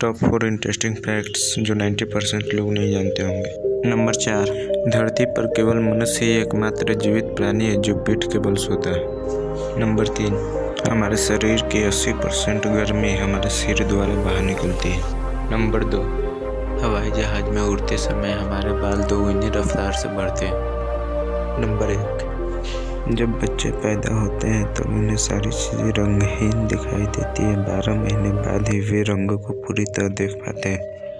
Top four interesting facts जो 90 percent लोग नहीं जानते होंगे। नंबर चार। धरती पर केवल मनुष्य ही एकमात्र जीवित प्राणी है जो पीठ के बल सोता है। नंबर तीन। हमारे शरीर की 80 परसेंट गर्मी हमारे सिर द्वारा बाहर निकलती है। नंबर दो। हवाई जहाज़ में उड़ते समय हमारे बाल दो दोगुनी रफ्तार से बढ़ते हैं। नंबर एक। जब बच्चे पैदा होते हैं तो उन्हें सारी चीज़ें रंगहीन दिखाई देती हैं। बारह महीने बाद ही वे रंगों को पूरी तरह देख पाते हैं।